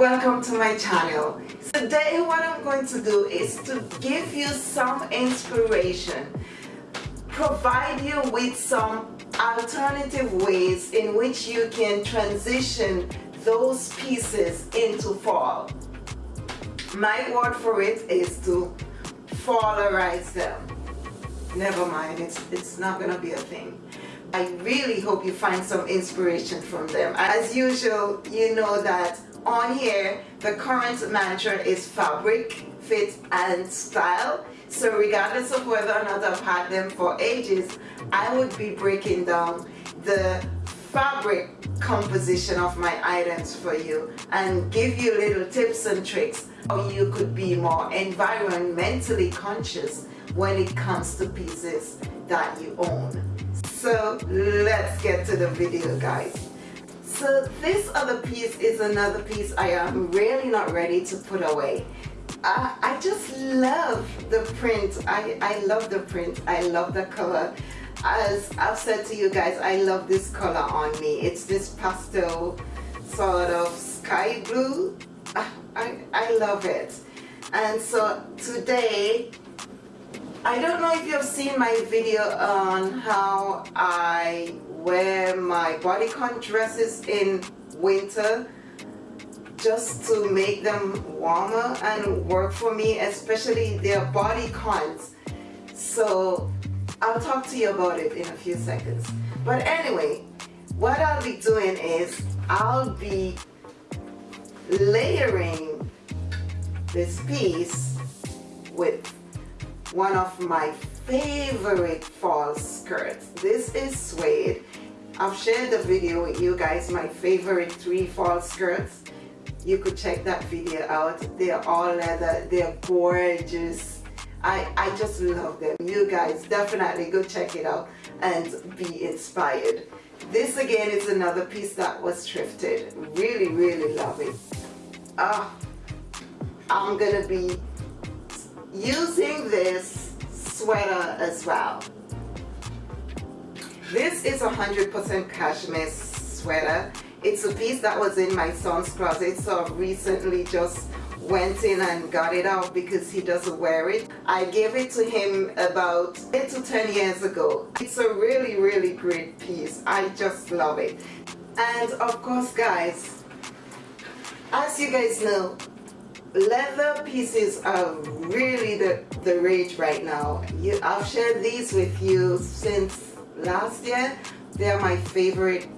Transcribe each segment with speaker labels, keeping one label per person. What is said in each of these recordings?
Speaker 1: welcome to my channel. Today what I'm going to do is to give you some inspiration provide you with some alternative ways in which you can transition those pieces into fall. My word for it is to fallerize them. Never mind it's it's not gonna be a thing. I really hope you find some inspiration from them. As usual you know that on here the current mantra is fabric fit and style. So regardless of whether or not I've had them for ages I would be breaking down the fabric composition of my items for you and give you little tips and tricks how you could be more environmentally conscious when it comes to pieces that you own. So let's get to the video guys so this other piece is another piece I am really not ready to put away. Uh, I just love the print. I, I love the print. I love the color. As I've said to you guys, I love this color on me. It's this pastel sort of sky blue. I, ah, I, I love it. And so today I don't know if you've seen my video on how I wear my bodycon dresses in winter just to make them warmer and work for me especially their bodycons so I'll talk to you about it in a few seconds but anyway what I'll be doing is I'll be layering this piece with one of my favorite fall skirts. This is suede. I've shared the video with you guys, my favorite three fall skirts. You could check that video out. They're all leather. They're gorgeous. I, I just love them. You guys definitely go check it out and be inspired. This again is another piece that was thrifted. Really, really love it. Ah, I'm gonna be using this sweater as well. This is a 100% cashmere sweater. It's a piece that was in my son's closet so I've recently just went in and got it out because he doesn't wear it. I gave it to him about 8 to 10 years ago. It's a really really great piece. I just love it. And of course guys, as you guys know, leather pieces are really the, the rage right now. You, I've shared these with you since last year. They are my favorite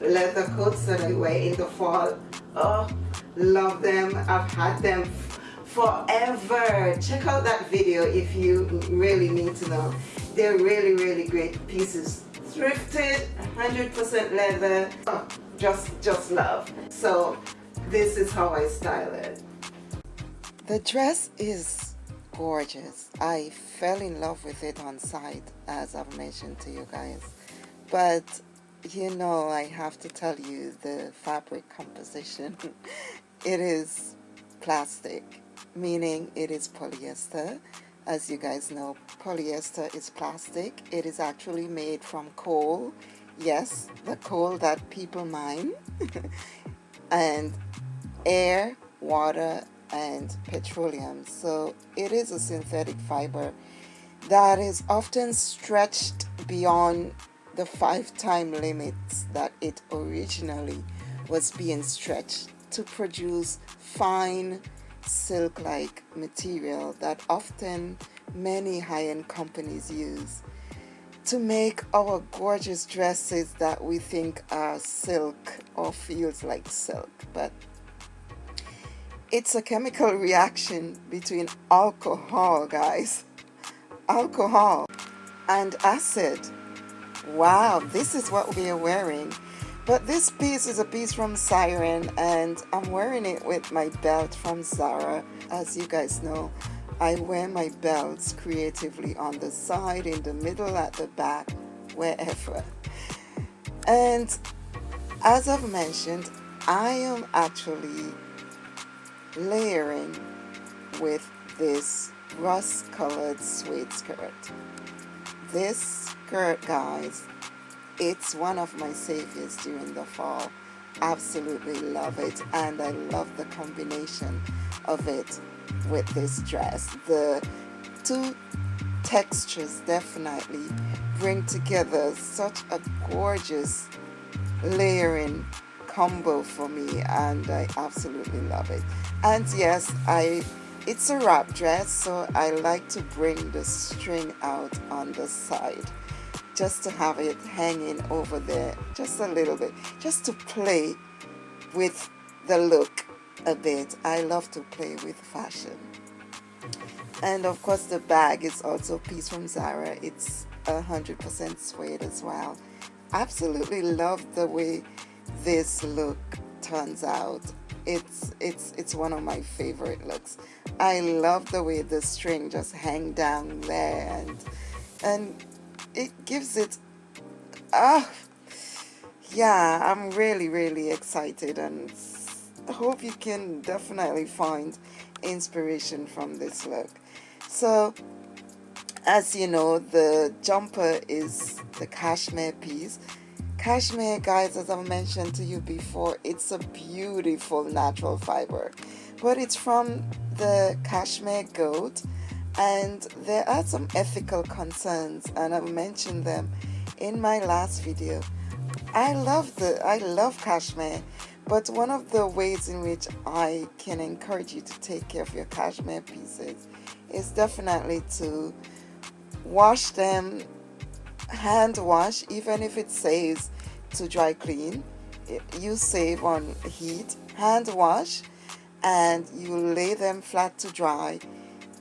Speaker 1: leather coats that I wear in the fall. Oh, love them. I've had them forever. Check out that video if you really need to know. They're really, really great pieces. Thrifted, 100% leather. Oh, just, just love. So this is how I style it. The dress is gorgeous. I fell in love with it on sight as I've mentioned to you guys. But you know I have to tell you the fabric composition. it is plastic, meaning it is polyester. As you guys know, polyester is plastic. It is actually made from coal. Yes, the coal that people mine. and air, water, and petroleum. So it is a synthetic fiber that is often stretched beyond the five time limits that it originally was being stretched to produce fine silk like material that often many high-end companies use to make our gorgeous dresses that we think are silk or feels like silk but it's a chemical reaction between alcohol, guys. Alcohol and acid. Wow, this is what we are wearing. But this piece is a piece from Siren and I'm wearing it with my belt from Zara. As you guys know, I wear my belts creatively on the side, in the middle, at the back, wherever. And as I've mentioned, I am actually layering with this rust colored suede skirt. This skirt guys, it's one of my saviors during the fall. absolutely love it and I love the combination of it with this dress. The two textures definitely bring together such a gorgeous layering combo for me and I absolutely love it. And yes I it's a wrap dress so I like to bring the string out on the side just to have it hanging over there just a little bit just to play with the look a bit. I love to play with fashion. And of course the bag is also a piece from Zara. It's a hundred percent suede as well. Absolutely love the way this look turns out it's it's it's one of my favorite looks. I love the way the string just hang down there and and it gives it ah yeah I'm really really excited and hope you can definitely find inspiration from this look. So as you know the jumper is the cashmere piece cashmere guys as I mentioned to you before it's a beautiful natural fiber but it's from the cashmere goat and there are some ethical concerns and I've mentioned them in my last video. I love the I love cashmere but one of the ways in which I can encourage you to take care of your cashmere pieces is definitely to wash them hand wash even if it says to dry clean. You save on heat hand wash and you lay them flat to dry.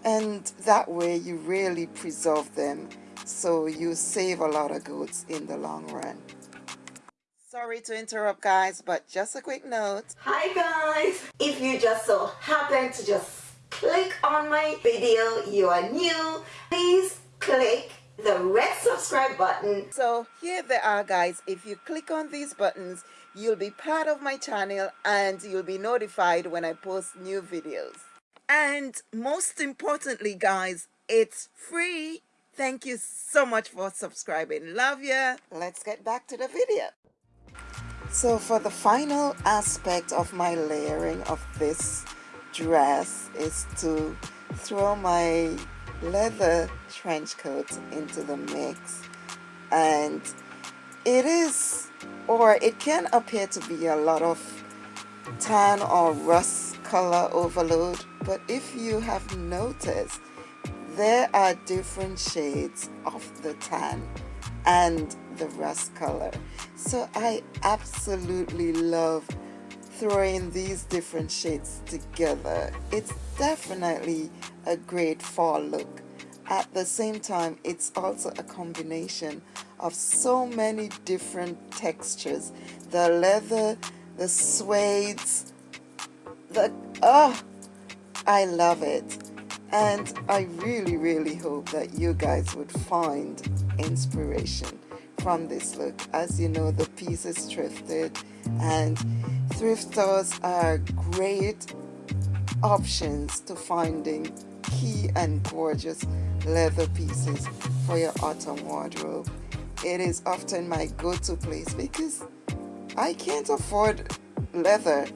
Speaker 1: And that way you really preserve them. So you save a lot of goods in the long run. Sorry to interrupt guys but just a quick note.
Speaker 2: Hi guys. If you just so happen to just click on my video you are new please click the red subscribe button.
Speaker 1: So here they are guys. If you click on these buttons you'll be part of my channel and you'll be notified when I post new videos. And most importantly guys it's free. Thank you so much for subscribing. Love ya. Let's get back to the video. So for the final aspect of my layering of this dress is to throw my leather trench coat into the mix. And it is or it can appear to be a lot of tan or rust color overload but if you have noticed there are different shades of the tan and the rust color. So I absolutely love throwing these different shades together. It's definitely a great fall look. At the same time it's also a combination of so many different textures. The leather the suedes the oh I love it. And I really really hope that you guys would find inspiration from this look. As you know the piece is thrifted and thrift stores are great options to finding key and gorgeous leather pieces for your autumn wardrobe. It is often my go-to place because I can't afford leather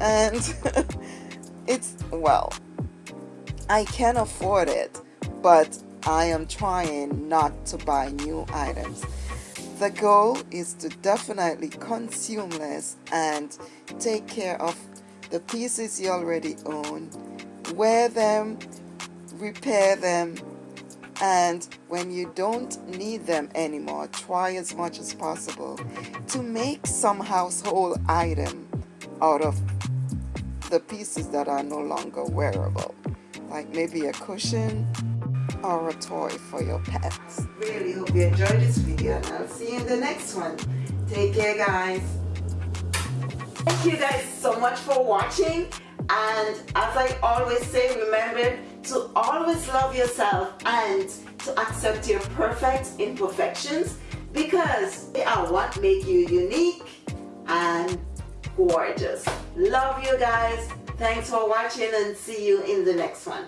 Speaker 1: and it's well I can afford it but I am trying not to buy new items. The goal is to definitely consume less and take care of the pieces you already own, wear them, repair them, and when you don't need them anymore, try as much as possible to make some household item out of the pieces that are no longer wearable, like maybe a cushion, or a toy for your pets. Really hope you enjoyed this video and I'll see you in the next one. Take care guys.
Speaker 2: Thank you guys so much for watching and as I always say remember to always love yourself and to accept your perfect imperfections because they are what make you unique and gorgeous. Love you guys. Thanks for watching and see you in the next one.